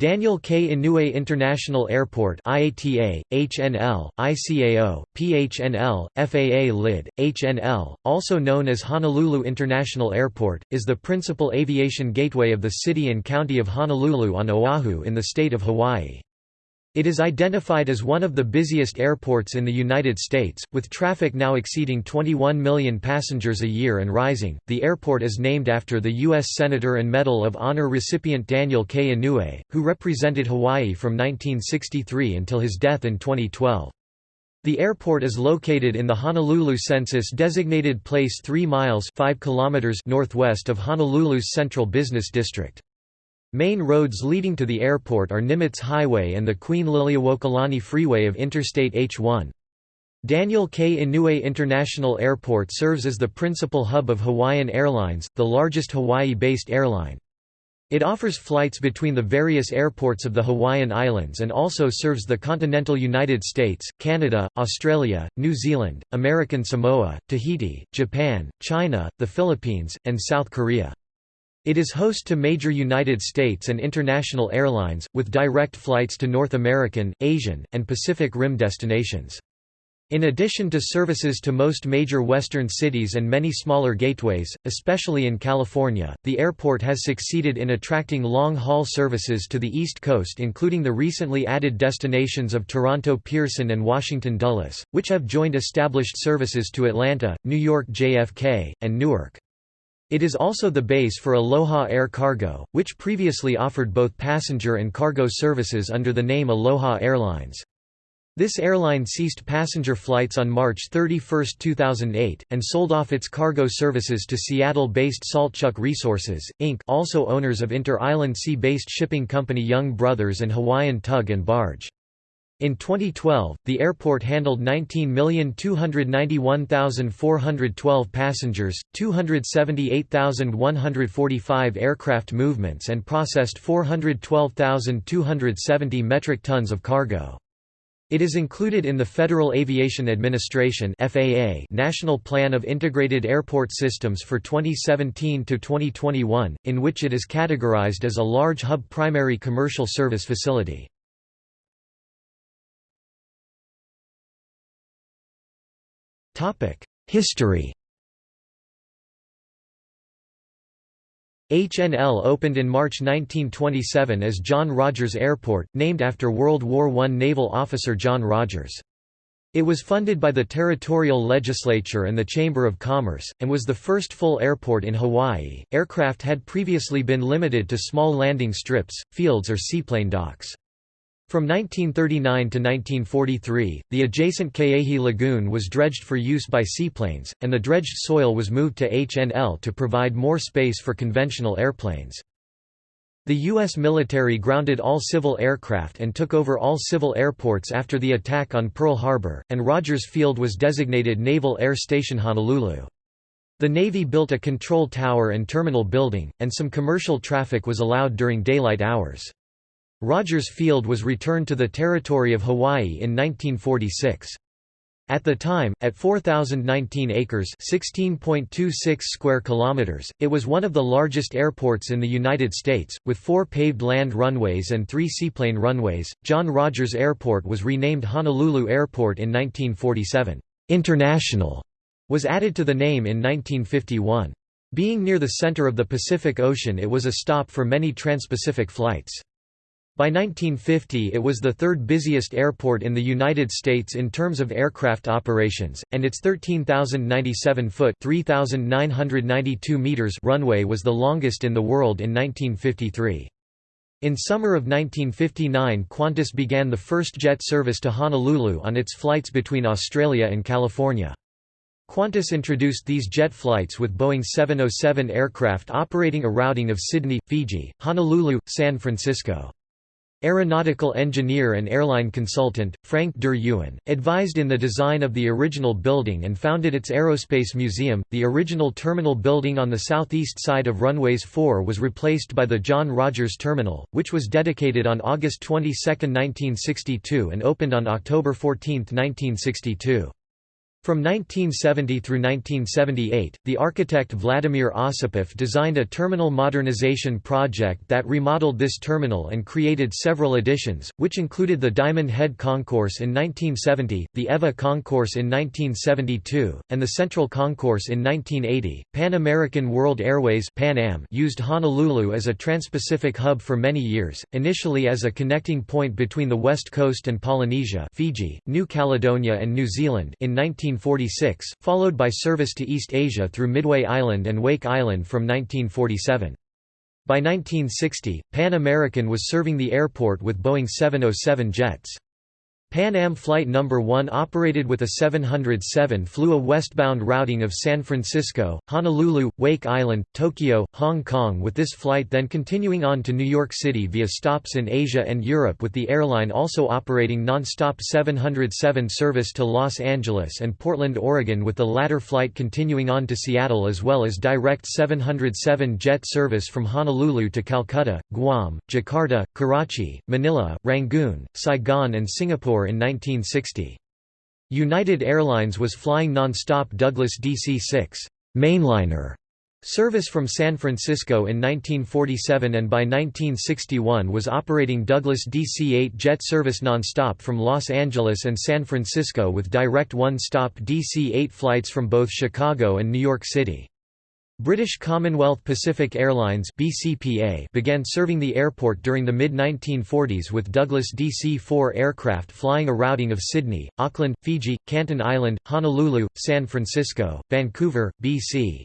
Daniel K. Inouye International Airport IATA, HNL, ICAO, PHNL, FAA LID, HNL, also known as Honolulu International Airport, is the principal aviation gateway of the city and county of Honolulu on Oahu in the state of Hawaii. It is identified as one of the busiest airports in the United States, with traffic now exceeding 21 million passengers a year and rising. The airport is named after the U.S. Senator and Medal of Honor recipient Daniel K. Inouye, who represented Hawaii from 1963 until his death in 2012. The airport is located in the Honolulu census-designated place 3 miles 5 kilometers northwest of Honolulu's central business district. Main roads leading to the airport are Nimitz Highway and the Queen Liliuokalani Freeway of Interstate H1. Daniel K. Inouye International Airport serves as the principal hub of Hawaiian Airlines, the largest Hawaii-based airline. It offers flights between the various airports of the Hawaiian Islands and also serves the continental United States, Canada, Australia, New Zealand, American Samoa, Tahiti, Japan, China, the Philippines, and South Korea. It is host to major United States and international airlines, with direct flights to North American, Asian, and Pacific Rim destinations. In addition to services to most major western cities and many smaller gateways, especially in California, the airport has succeeded in attracting long-haul services to the East Coast including the recently added destinations of Toronto Pearson and Washington Dulles, which have joined established services to Atlanta, New York JFK, and Newark. It is also the base for Aloha Air Cargo, which previously offered both passenger and cargo services under the name Aloha Airlines. This airline ceased passenger flights on March 31, 2008, and sold off its cargo services to Seattle-based Saltchuk Resources, Inc. also owners of inter-island sea-based shipping company Young Brothers and Hawaiian Tug and Barge. In 2012, the airport handled 19,291,412 passengers, 278,145 aircraft movements and processed 412,270 metric tons of cargo. It is included in the Federal Aviation Administration (FAA) National Plan of Integrated Airport Systems for 2017 to 2021, in which it is categorized as a large hub primary commercial service facility. History HNL opened in March 1927 as John Rogers Airport, named after World War I naval officer John Rogers. It was funded by the territorial legislature and the Chamber of Commerce, and was the first full airport in Hawaii. Aircraft had previously been limited to small landing strips, fields, or seaplane docks. From 1939 to 1943, the adjacent Ke'ehi Lagoon was dredged for use by seaplanes, and the dredged soil was moved to HNL to provide more space for conventional airplanes. The U.S. military grounded all civil aircraft and took over all civil airports after the attack on Pearl Harbor, and Rogers Field was designated Naval Air Station Honolulu. The Navy built a control tower and terminal building, and some commercial traffic was allowed during daylight hours. Rogers Field was returned to the territory of Hawaii in 1946. At the time, at 4,019 acres (16.26 square kilometers), it was one of the largest airports in the United States, with four paved land runways and three seaplane runways. John Rogers Airport was renamed Honolulu Airport in 1947. International was added to the name in 1951. Being near the center of the Pacific Ocean, it was a stop for many transpacific flights. By 1950 it was the third busiest airport in the United States in terms of aircraft operations, and its 13,097-foot runway was the longest in the world in 1953. In summer of 1959 Qantas began the first jet service to Honolulu on its flights between Australia and California. Qantas introduced these jet flights with Boeing 707 aircraft operating a routing of Sydney, Fiji, Honolulu, San Francisco. Aeronautical engineer and airline consultant, Frank der advised in the design of the original building and founded its Aerospace Museum. The original terminal building on the southeast side of runways 4 was replaced by the John Rogers Terminal, which was dedicated on August 22, 1962 and opened on October 14, 1962. From 1970 through 1978, the architect Vladimir Osipov designed a terminal modernization project that remodeled this terminal and created several additions, which included the Diamond Head Concourse in 1970, the Ewa Concourse in 1972, and the Central Concourse in 1980. Pan American World Airways Pan Am used Honolulu as a transpacific hub for many years, initially as a connecting point between the West Coast and Polynesia Fiji, New Caledonia and New Zealand in 19 1946, followed by service to East Asia through Midway Island and Wake Island from 1947. By 1960, Pan American was serving the airport with Boeing 707 jets. Pan Am Flight No. 1 operated with a 707 flew a westbound routing of San Francisco, Honolulu, Wake Island, Tokyo, Hong Kong with this flight then continuing on to New York City via stops in Asia and Europe with the airline also operating non-stop 707 service to Los Angeles and Portland, Oregon with the latter flight continuing on to Seattle as well as direct 707 jet service from Honolulu to Calcutta, Guam, Jakarta, Karachi, Manila, Rangoon, Saigon and Singapore in 1960. United Airlines was flying non-stop Douglas DC-6 mainliner service from San Francisco in 1947 and by 1961 was operating Douglas DC-8 jet service non-stop from Los Angeles and San Francisco with direct one-stop DC-8 flights from both Chicago and New York City. British Commonwealth Pacific Airlines BCPA began serving the airport during the mid-1940s with Douglas DC-4 aircraft flying a routing of Sydney, Auckland, Fiji, Canton Island, Honolulu, San Francisco, Vancouver, BC.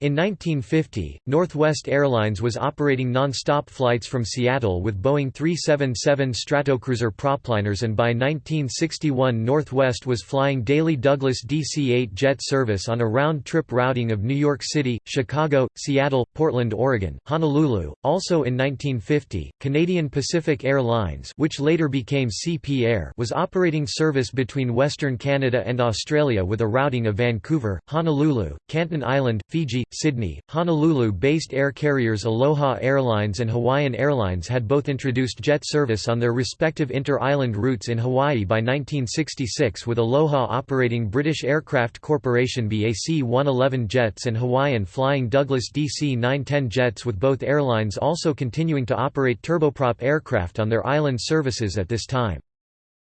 In 1950, Northwest Airlines was operating non-stop flights from Seattle with Boeing 377 Stratocruiser propliners and by 1961 Northwest was flying daily Douglas DC-8 jet service on a round-trip routing of New York City, Chicago, Seattle, Portland, Oregon, Honolulu. Also in 1950, Canadian Pacific Airlines which later became CP Air was operating service between Western Canada and Australia with a routing of Vancouver, Honolulu, Canton Island, Fiji, Sydney, Honolulu-based air carriers Aloha Airlines and Hawaiian Airlines had both introduced jet service on their respective inter-island routes in Hawaii by 1966 with Aloha operating British Aircraft Corporation BAC 111 jets and Hawaiian flying Douglas DC-910 jets with both airlines also continuing to operate turboprop aircraft on their island services at this time.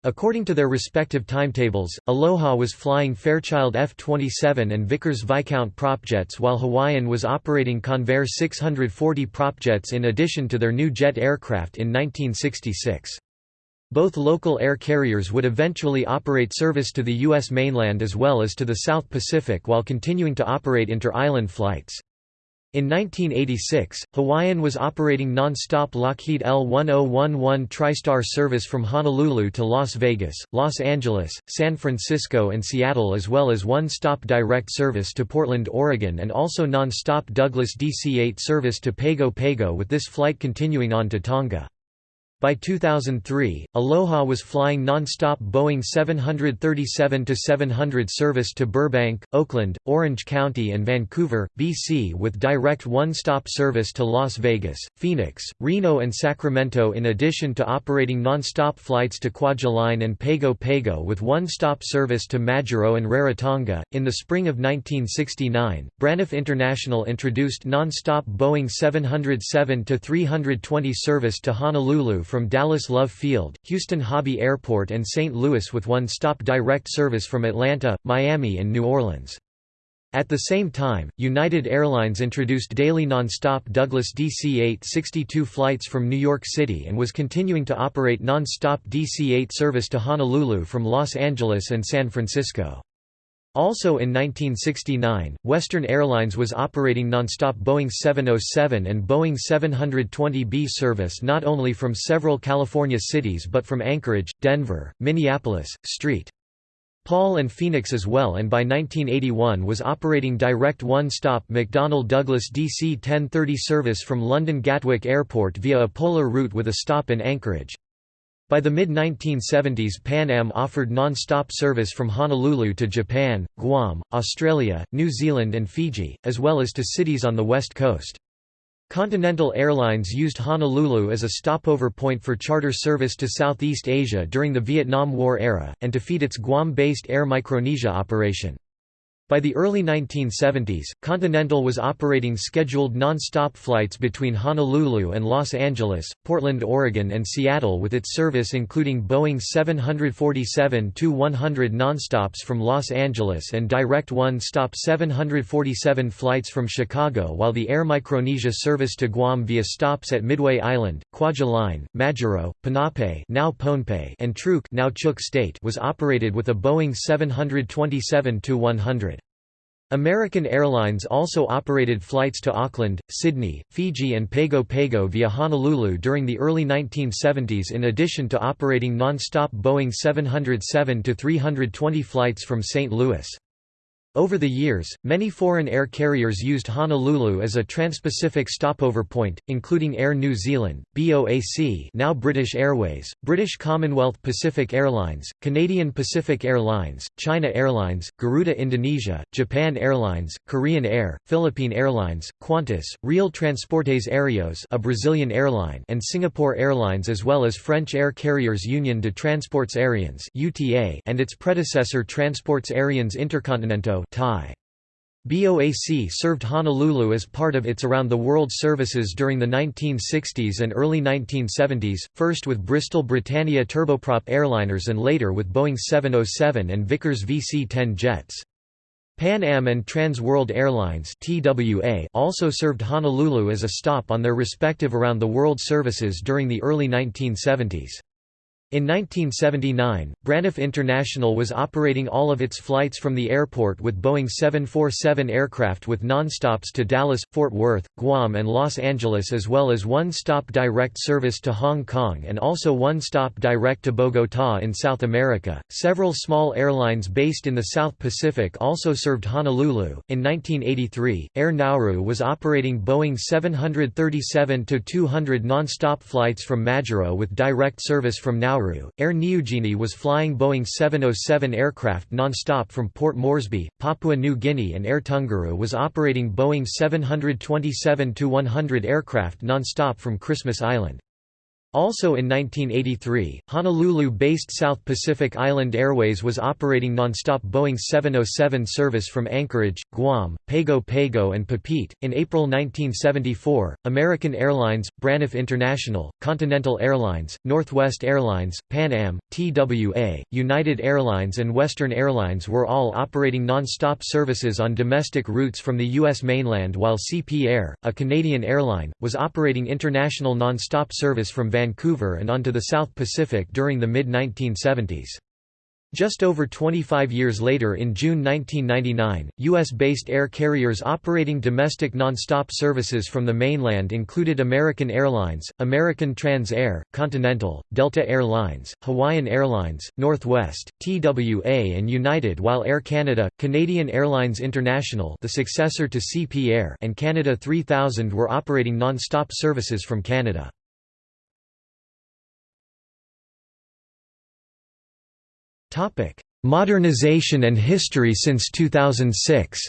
According to their respective timetables, Aloha was flying Fairchild F-27 and Vickers Viscount propjets while Hawaiian was operating Convair 640 propjets in addition to their new jet aircraft in 1966. Both local air carriers would eventually operate service to the U.S. mainland as well as to the South Pacific while continuing to operate inter-island flights. In 1986, Hawaiian was operating non-stop Lockheed L-1011 TriStar service from Honolulu to Las Vegas, Los Angeles, San Francisco and Seattle as well as one-stop direct service to Portland, Oregon and also non-stop Douglas DC-8 service to Pago Pago with this flight continuing on to Tonga. By 2003, Aloha was flying non-stop Boeing 737-700 service to Burbank, Oakland, Orange County and Vancouver, BC with direct one-stop service to Las Vegas, Phoenix, Reno and Sacramento in addition to operating non-stop flights to Kwajalein and Pago Pago with one-stop service to Majuro and Rarotonga. In the spring of 1969, Braniff International introduced non-stop Boeing 707-320 service to Honolulu from Dallas Love Field, Houston Hobby Airport and St. Louis with one-stop direct service from Atlanta, Miami and New Orleans. At the same time, United Airlines introduced daily non-stop Douglas DC-8 62 flights from New York City and was continuing to operate non-stop DC-8 service to Honolulu from Los Angeles and San Francisco. Also in 1969, Western Airlines was operating nonstop Boeing 707 and Boeing 720B service not only from several California cities but from Anchorage, Denver, Minneapolis, St. Paul and Phoenix as well and by 1981 was operating direct one-stop McDonnell Douglas DC 1030 service from London Gatwick Airport via a polar route with a stop in Anchorage. By the mid-1970s Pan Am offered non-stop service from Honolulu to Japan, Guam, Australia, New Zealand and Fiji, as well as to cities on the west coast. Continental Airlines used Honolulu as a stopover point for charter service to Southeast Asia during the Vietnam War era, and to feed its Guam-based Air Micronesia operation. By the early 1970s, Continental was operating scheduled non-stop flights between Honolulu and Los Angeles, Portland, Oregon and Seattle with its service including Boeing 747-100 nonstops from Los Angeles and direct one-stop 747 flights from Chicago while the Air Micronesia service to Guam via stops at Midway Island, Kwajalein, Majuro, Ponape now Pohnpei and Truk now Chuuk State was operated with a Boeing 727-100. American Airlines also operated flights to Auckland, Sydney, Fiji and Pago Pago via Honolulu during the early 1970s in addition to operating non-stop Boeing 707-320 flights from St. Louis. Over the years, many foreign air carriers used Honolulu as a trans-Pacific stopover point, including Air New Zealand, BOAC now British Airways, British Commonwealth Pacific Airlines, Canadian Pacific Airlines, China Airlines, Garuda Indonesia, Japan Airlines, Korean Air, Philippine Airlines, Qantas, Real Transportes Aéreos a Brazilian airline and Singapore Airlines as well as French air carriers Union de Transports Aériens and its predecessor Transports Aériens Thai. BOAC served Honolulu as part of its around-the-world services during the 1960s and early 1970s, first with Bristol Britannia turboprop airliners and later with Boeing 707 and Vickers VC-10 jets. Pan Am and Trans World Airlines TWA also served Honolulu as a stop on their respective around-the-world services during the early 1970s. In 1979, Braniff International was operating all of its flights from the airport with Boeing 747 aircraft with non-stops to Dallas, Fort Worth, Guam and Los Angeles as well as one-stop direct service to Hong Kong and also one-stop direct to Bogotá in South America. Several small airlines based in the South Pacific also served Honolulu. In 1983, Air Nauru was operating Boeing 737-200 non-stop flights from Majuro with direct service from Nauru Nauru, Air Niugini was flying Boeing 707 aircraft non-stop from Port Moresby, Papua New Guinea and Air Tungaru was operating Boeing 727-100 aircraft non-stop from Christmas Island. Also in 1983, Honolulu-based South Pacific Island Airways was operating nonstop Boeing 707 service from Anchorage, Guam, Pago Pago and Papeete. In April 1974, American Airlines, Braniff International, Continental Airlines, Northwest Airlines, Pan Am, TWA, United Airlines and Western Airlines were all operating nonstop services on domestic routes from the U.S. mainland while CP Air, a Canadian airline, was operating international nonstop service from Vancouver and onto the South Pacific during the mid-1970s. Just over 25 years later in June 1999, U.S.-based air carriers operating domestic nonstop services from the mainland included American Airlines, American Trans Air, Continental, Delta Air Lines, Hawaiian Airlines, Northwest, TWA and United while Air Canada, Canadian Airlines International the successor to CP Air and Canada 3000 were operating nonstop services from Canada. Topic: Modernization and history since 2006.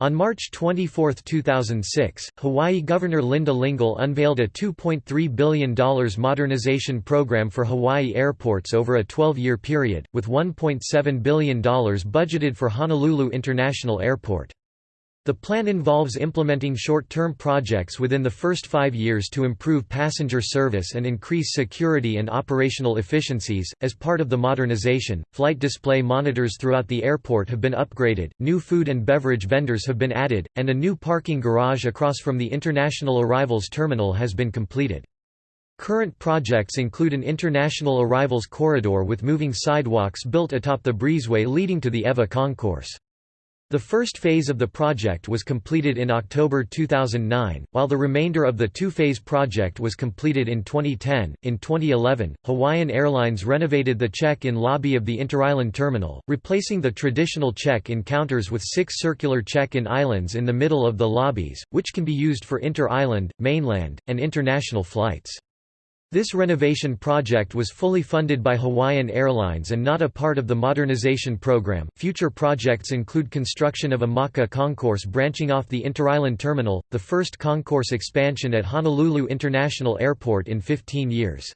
On March 24, 2006, Hawaii Governor Linda Lingle unveiled a $2.3 billion modernization program for Hawaii airports over a 12-year period, with $1.7 billion budgeted for Honolulu International Airport. The plan involves implementing short-term projects within the first five years to improve passenger service and increase security and operational efficiencies. As part of the modernization, flight display monitors throughout the airport have been upgraded, new food and beverage vendors have been added, and a new parking garage across from the International Arrivals Terminal has been completed. Current projects include an international arrivals corridor with moving sidewalks built atop the breezeway leading to the Ewa concourse. The first phase of the project was completed in October 2009, while the remainder of the two-phase project was completed in 2010. In 2011, Hawaiian Airlines renovated the check-in lobby of the Interisland terminal, replacing the traditional check-in counters with six circular check-in islands in the middle of the lobbies, which can be used for inter-island, mainland, and international flights. This renovation project was fully funded by Hawaiian Airlines and not a part of the modernization program. Future projects include construction of a Mauka concourse branching off the Interisland Terminal, the first concourse expansion at Honolulu International Airport in 15 years.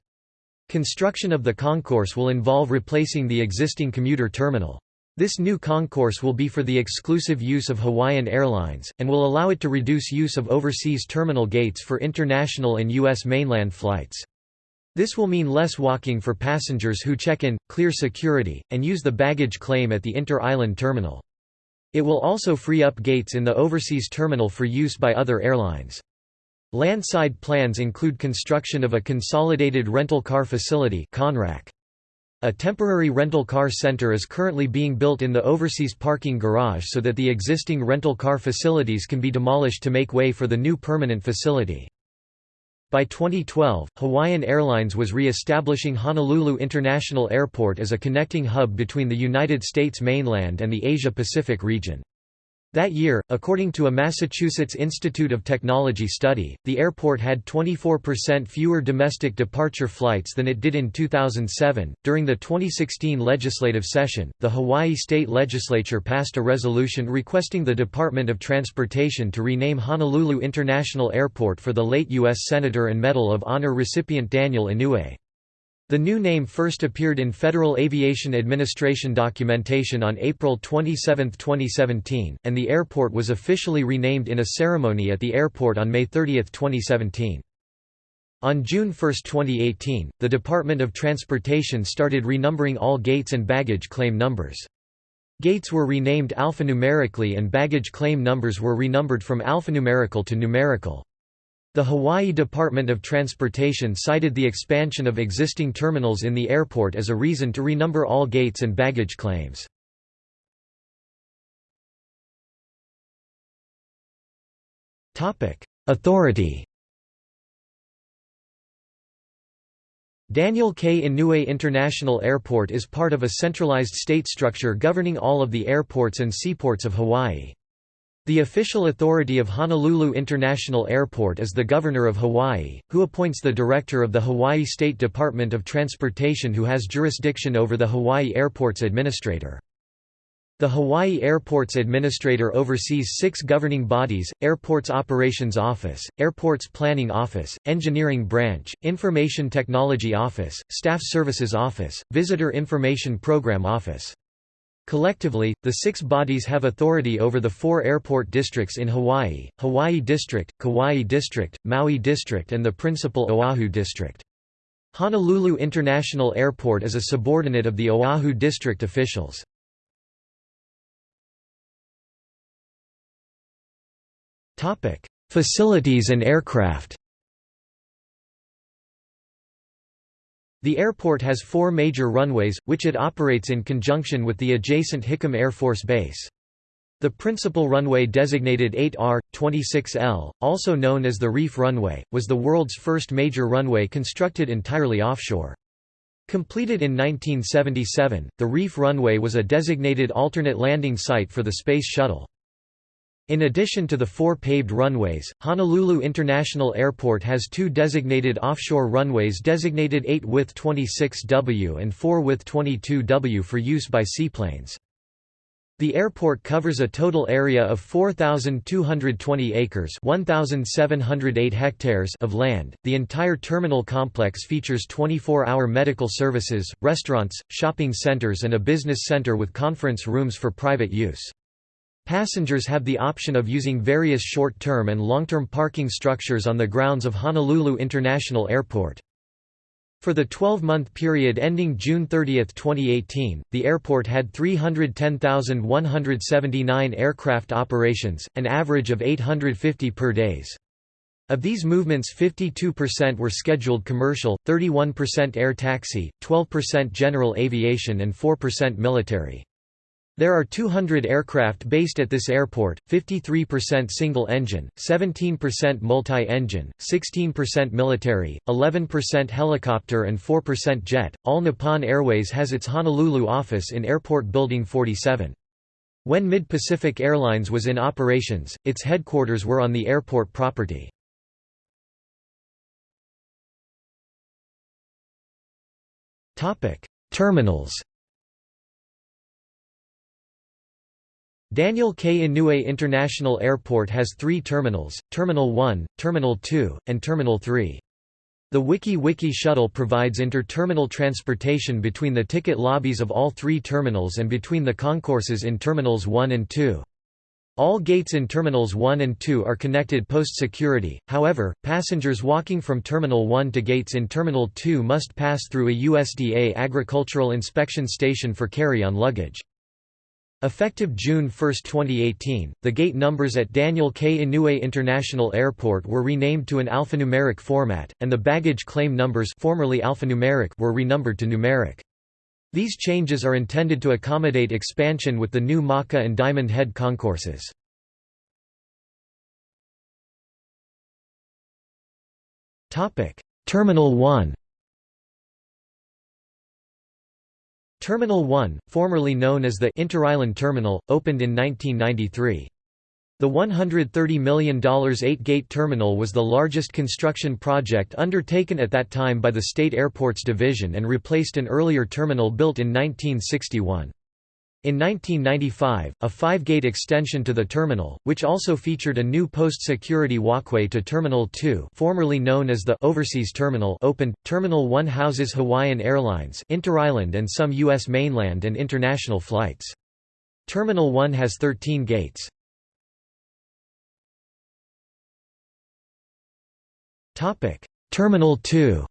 Construction of the concourse will involve replacing the existing commuter terminal. This new concourse will be for the exclusive use of Hawaiian Airlines, and will allow it to reduce use of overseas terminal gates for international and U.S. mainland flights. This will mean less walking for passengers who check in, clear security, and use the baggage claim at the inter-island terminal. It will also free up gates in the overseas terminal for use by other airlines. Landside plans include construction of a consolidated rental car facility A temporary rental car center is currently being built in the overseas parking garage so that the existing rental car facilities can be demolished to make way for the new permanent facility. By 2012, Hawaiian Airlines was re-establishing Honolulu International Airport as a connecting hub between the United States mainland and the Asia-Pacific region. That year, according to a Massachusetts Institute of Technology study, the airport had 24% fewer domestic departure flights than it did in 2007. During the 2016 legislative session, the Hawaii State Legislature passed a resolution requesting the Department of Transportation to rename Honolulu International Airport for the late U.S. Senator and Medal of Honor recipient Daniel Inouye. The new name first appeared in Federal Aviation Administration documentation on April 27, 2017, and the airport was officially renamed in a ceremony at the airport on May 30, 2017. On June 1, 2018, the Department of Transportation started renumbering all gates and baggage claim numbers. Gates were renamed alphanumerically and baggage claim numbers were renumbered from alphanumerical to numerical. The Hawaii Department of Transportation cited the expansion of existing terminals in the airport as a reason to renumber all gates and baggage claims. Authority Daniel K. Inouye International Airport is part of a centralized state structure governing all of the airports and seaports of Hawaii. The official authority of Honolulu International Airport is the Governor of Hawaii, who appoints the Director of the Hawaii State Department of Transportation who has jurisdiction over the Hawaii Airports Administrator. The Hawaii Airports Administrator oversees six governing bodies, Airports Operations Office, Airports Planning Office, Engineering Branch, Information Technology Office, Staff Services Office, Visitor Information Program Office. Collectively, the six bodies have authority over the four airport districts in Hawaii, Hawaii District, Kauai District, Maui District and the principal Oahu District. Honolulu International Airport is a subordinate of the Oahu District officials. Facilities and aircraft The airport has four major runways, which it operates in conjunction with the adjacent Hickam Air Force Base. The principal runway designated 8R, 26L, also known as the Reef Runway, was the world's first major runway constructed entirely offshore. Completed in 1977, the Reef Runway was a designated alternate landing site for the Space Shuttle. In addition to the four paved runways, Honolulu International Airport has two designated offshore runways designated 8 with 26W and 4 with 22W for use by seaplanes. The airport covers a total area of 4,220 acres 1,708 hectares of land. The entire terminal complex features 24-hour medical services, restaurants, shopping centers and a business center with conference rooms for private use. Passengers have the option of using various short-term and long-term parking structures on the grounds of Honolulu International Airport. For the 12-month period ending June 30, 2018, the airport had 310,179 aircraft operations, an average of 850 per days. Of these movements 52% were scheduled commercial, 31% air taxi, 12% general aviation and 4% military. There are 200 aircraft based at this airport, 53% single-engine, 17% multi-engine, 16% military, 11% helicopter and 4% jet. All Nippon Airways has its Honolulu office in Airport Building 47. When Mid-Pacific Airlines was in operations, its headquarters were on the airport property. Terminals Daniel K. Inouye International Airport has three terminals, Terminal 1, Terminal 2, and Terminal 3. The Wiki Wiki shuttle provides inter-terminal transportation between the ticket lobbies of all three terminals and between the concourses in Terminals 1 and 2. All gates in Terminals 1 and 2 are connected post-security, however, passengers walking from Terminal 1 to gates in Terminal 2 must pass through a USDA agricultural inspection station for carry-on luggage. Effective June 1, 2018, the gate numbers at Daniel K. Inouye International Airport were renamed to an alphanumeric format, and the baggage claim numbers formerly alphanumeric were renumbered to numeric. These changes are intended to accommodate expansion with the new Mauka and Diamond Head concourses. Terminal 1 Terminal 1, formerly known as the Interisland Terminal, opened in 1993. The $130 million eight-gate terminal was the largest construction project undertaken at that time by the State Airports Division and replaced an earlier terminal built in 1961. In 1995, a five-gate extension to the terminal, which also featured a new post-security walkway to Terminal 2 formerly known as the Overseas Terminal opened. Terminal 1 houses Hawaiian Airlines Interisland and some U.S. mainland and international flights. Terminal 1 has 13 gates. Topic: Terminal 2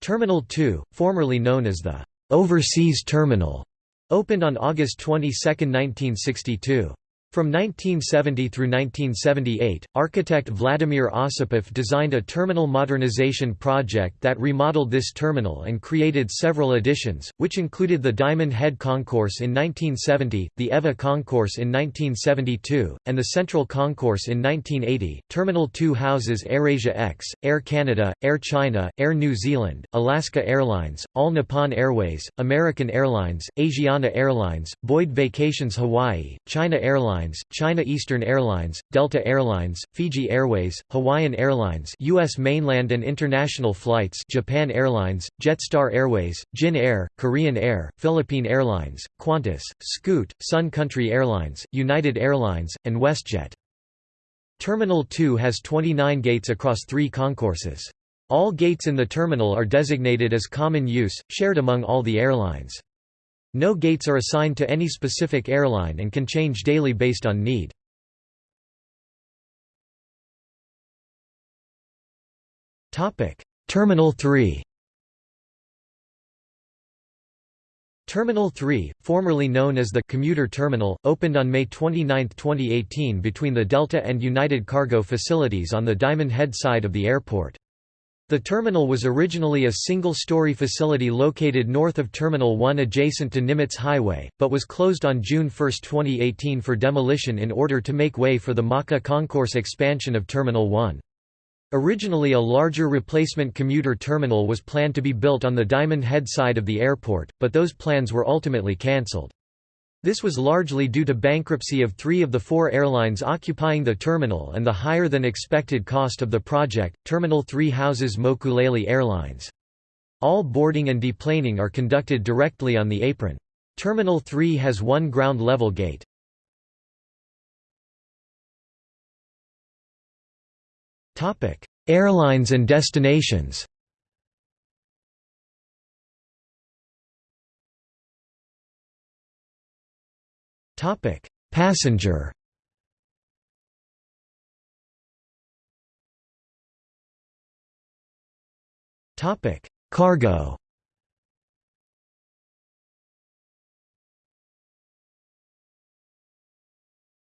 Terminal 2, formerly known as the Overseas Terminal opened on August 22, 1962. From 1970 through 1978, architect Vladimir Osipov designed a terminal modernization project that remodeled this terminal and created several additions, which included the Diamond Head Concourse in 1970, the Ewa Concourse in 1972, and the Central Concourse in 1980. Terminal 2 houses AirAsia X, Air Canada, Air China, Air New Zealand, Alaska Airlines, All Nippon Airways, American Airlines, Asiana Airlines, Boyd Vacations Hawaii, China Airlines, Airlines, China Eastern Airlines, Delta Airlines, Fiji Airways, Hawaiian Airlines U.S. mainland and international flights Japan Airlines, Jetstar Airways, Jin Air, Korean Air, Philippine Airlines, Qantas, Scoot, Sun Country Airlines, United Airlines, and WestJet. Terminal 2 has 29 gates across three concourses. All gates in the terminal are designated as common use, shared among all the airlines. No gates are assigned to any specific airline and can change daily based on need. Terminal 3 Terminal 3, formerly known as the Commuter Terminal, opened on May 29, 2018 between the Delta and United Cargo facilities on the Diamond Head side of the airport. The terminal was originally a single-story facility located north of Terminal 1 adjacent to Nimitz Highway, but was closed on June 1, 2018 for demolition in order to make way for the Mauka Concourse expansion of Terminal 1. Originally a larger replacement commuter terminal was planned to be built on the Diamond Head side of the airport, but those plans were ultimately cancelled. This was largely due to bankruptcy of three of the four airlines occupying the terminal and the higher than expected cost of the project. Terminal 3 houses Mokulele Airlines. All boarding and deplaning are conducted directly on the apron. Terminal 3 has one ground level gate. Airlines and destinations Topic: Passenger. Topic: Cargo.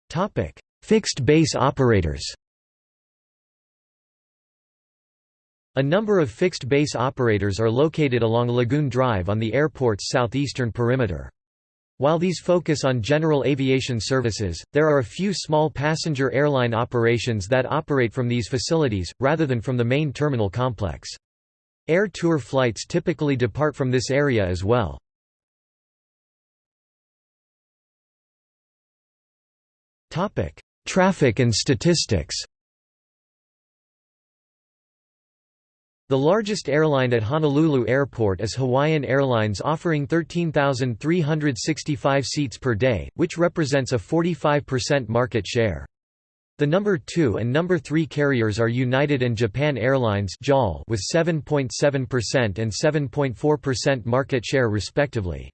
Topic: Fixed base operators. A number of fixed base operators are located along Lagoon Drive on the airport's southeastern perimeter. While these focus on general aviation services, there are a few small passenger airline operations that operate from these facilities, rather than from the main terminal complex. Air tour flights typically depart from this area as well. Traffic and statistics The largest airline at Honolulu Airport is Hawaiian Airlines offering 13,365 seats per day, which represents a 45% market share. The number 2 and number 3 carriers are United and Japan Airlines with 7.7% and 7.4% market share respectively.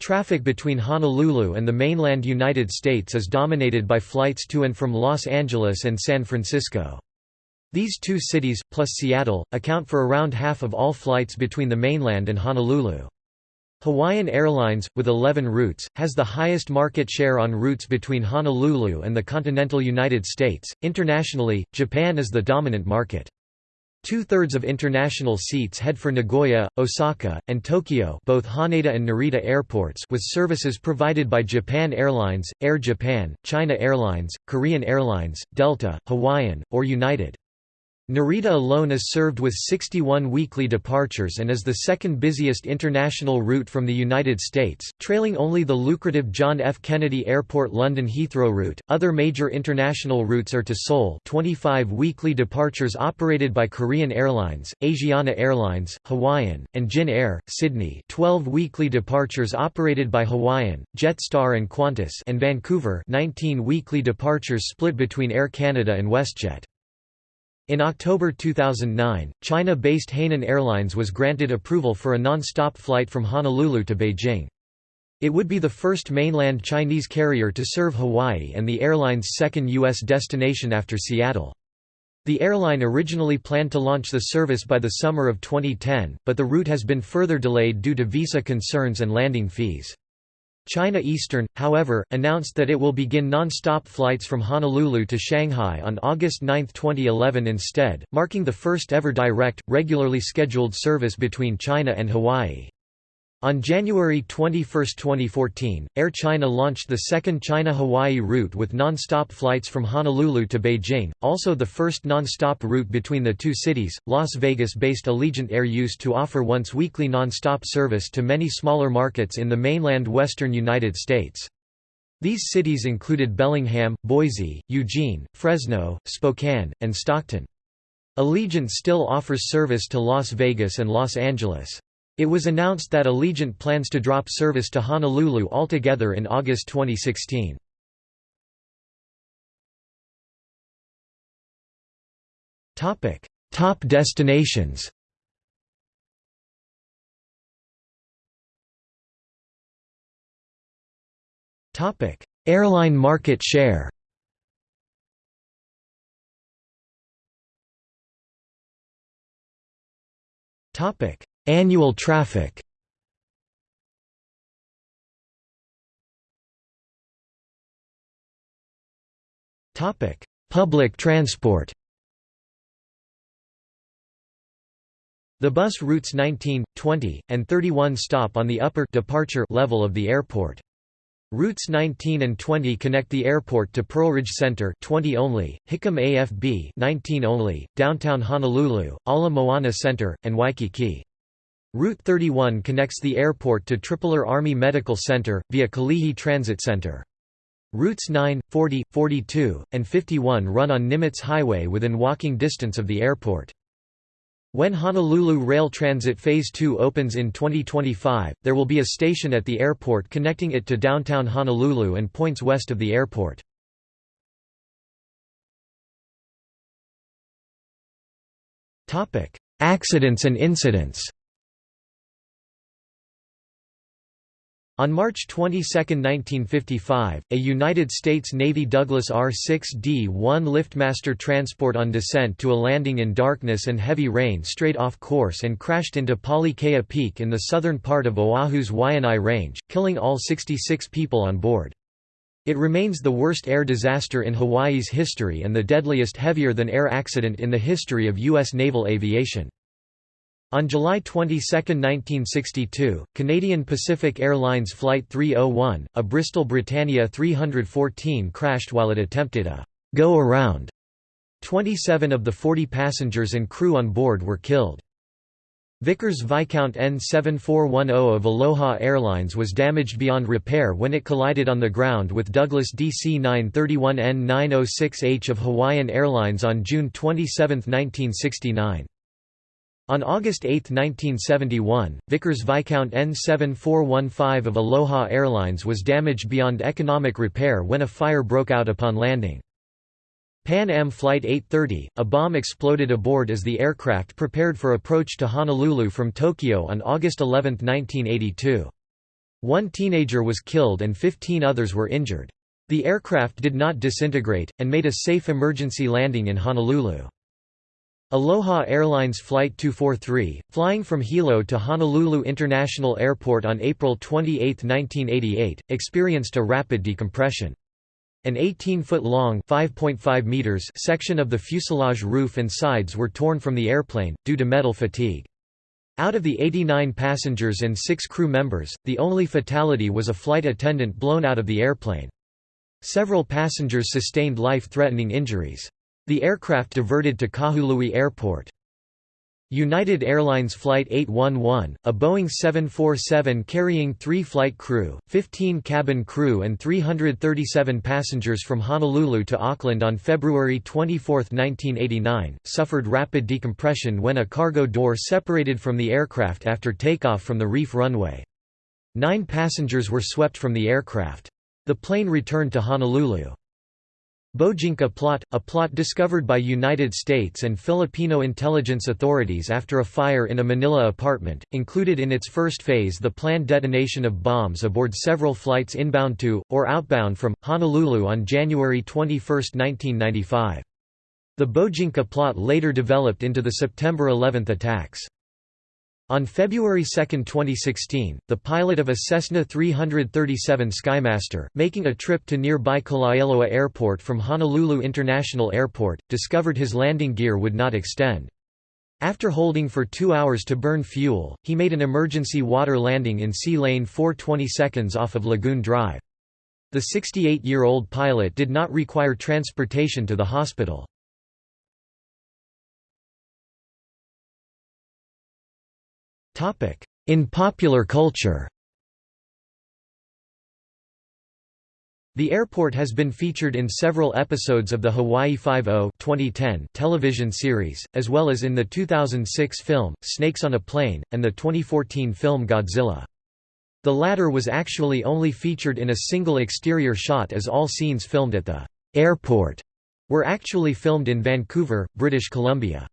Traffic between Honolulu and the mainland United States is dominated by flights to and from Los Angeles and San Francisco. These two cities, plus Seattle, account for around half of all flights between the mainland and Honolulu. Hawaiian Airlines, with 11 routes, has the highest market share on routes between Honolulu and the continental United States. Internationally, Japan is the dominant market. Two-thirds of international seats head for Nagoya, Osaka, and Tokyo both Haneda and Narita airports with services provided by Japan Airlines, Air Japan, China Airlines, Korean Airlines, Delta, Hawaiian, or United. Narita alone is served with 61 weekly departures and is the second busiest international route from the United States, trailing only the lucrative John F. Kennedy Airport London Heathrow route. Other major international routes are to Seoul, 25 weekly departures operated by Korean Airlines, Asiana Airlines, Hawaiian, and Jin Air, Sydney, 12 weekly departures operated by Hawaiian, Jetstar and Qantas, and Vancouver, 19 weekly departures split between Air Canada and WestJet. In October 2009, China-based Hainan Airlines was granted approval for a non-stop flight from Honolulu to Beijing. It would be the first mainland Chinese carrier to serve Hawaii and the airline's second U.S. destination after Seattle. The airline originally planned to launch the service by the summer of 2010, but the route has been further delayed due to visa concerns and landing fees. China Eastern, however, announced that it will begin non-stop flights from Honolulu to Shanghai on August 9, 2011 instead, marking the first ever direct, regularly scheduled service between China and Hawaii. On January 21, 2014, Air China launched the second China-Hawaii route with non-stop flights from Honolulu to Beijing, also the first non-stop route between the two cities. Las Vegas-based Allegiant Air used to offer once weekly non-stop service to many smaller markets in the mainland western United States. These cities included Bellingham, Boise, Eugene, Fresno, Spokane, and Stockton. Allegiant still offers service to Las Vegas and Los Angeles. It was announced that Allegiant plans to drop service to Honolulu altogether in August 2016. Topic: Top destinations. Topic: Airline market share. Topic: Annual traffic Public transport The bus routes 19, 20, and 31 stop on the upper departure level of the airport. Routes 19 and 20 connect the airport to Pearlridge Center 20 only, Hickam AFB 19 only, downtown Honolulu, Ala Moana Center, and Waikiki. Route 31 connects the airport to Tripler Army Medical Center, via Kalihi Transit Center. Routes 9, 40, 42, and 51 run on Nimitz Highway within walking distance of the airport. When Honolulu Rail Transit Phase 2 opens in 2025, there will be a station at the airport connecting it to downtown Honolulu and points west of the airport. Accidents and incidents On March 22, 1955, a United States Navy Douglas R-6D-1 liftmaster transport on descent to a landing in darkness and heavy rain strayed off course and crashed into Kea Peak in the southern part of Oahu's Waianae Range, killing all 66 people on board. It remains the worst air disaster in Hawaii's history and the deadliest heavier-than-air accident in the history of U.S. naval aviation. On July 22, 1962, Canadian Pacific Airlines Flight 301, a Bristol Britannia 314 crashed while it attempted a «go-around». 27 of the 40 passengers and crew on board were killed. Vickers Viscount N7410 of Aloha Airlines was damaged beyond repair when it collided on the ground with Douglas DC-931N906H of Hawaiian Airlines on June 27, 1969. On August 8, 1971, Vickers Viscount N7415 of Aloha Airlines was damaged beyond economic repair when a fire broke out upon landing. Pan Am Flight 830, a bomb exploded aboard as the aircraft prepared for approach to Honolulu from Tokyo on August 11, 1982. One teenager was killed and 15 others were injured. The aircraft did not disintegrate, and made a safe emergency landing in Honolulu. Aloha Airlines Flight 243, flying from Hilo to Honolulu International Airport on April 28, 1988, experienced a rapid decompression. An 18-foot-long section of the fuselage roof and sides were torn from the airplane, due to metal fatigue. Out of the 89 passengers and six crew members, the only fatality was a flight attendant blown out of the airplane. Several passengers sustained life-threatening injuries. The aircraft diverted to Kahului Airport. United Airlines Flight 811, a Boeing 747 carrying three flight crew, 15 cabin crew and 337 passengers from Honolulu to Auckland on February 24, 1989, suffered rapid decompression when a cargo door separated from the aircraft after takeoff from the reef runway. Nine passengers were swept from the aircraft. The plane returned to Honolulu. Bojinka plot, a plot discovered by United States and Filipino intelligence authorities after a fire in a Manila apartment, included in its first phase the planned detonation of bombs aboard several flights inbound to, or outbound from, Honolulu on January 21, 1995. The Bojinka plot later developed into the September 11 attacks. On February 2, 2016, the pilot of a Cessna 337 Skymaster, making a trip to nearby Kalaeloa Airport from Honolulu International Airport, discovered his landing gear would not extend. After holding for two hours to burn fuel, he made an emergency water landing in sea lane 420 seconds off of Lagoon Drive. The 68-year-old pilot did not require transportation to the hospital. In popular culture The airport has been featured in several episodes of the Hawaii Five-O television series, as well as in the 2006 film, Snakes on a Plane, and the 2014 film Godzilla. The latter was actually only featured in a single exterior shot as all scenes filmed at the airport were actually filmed in Vancouver, British Columbia.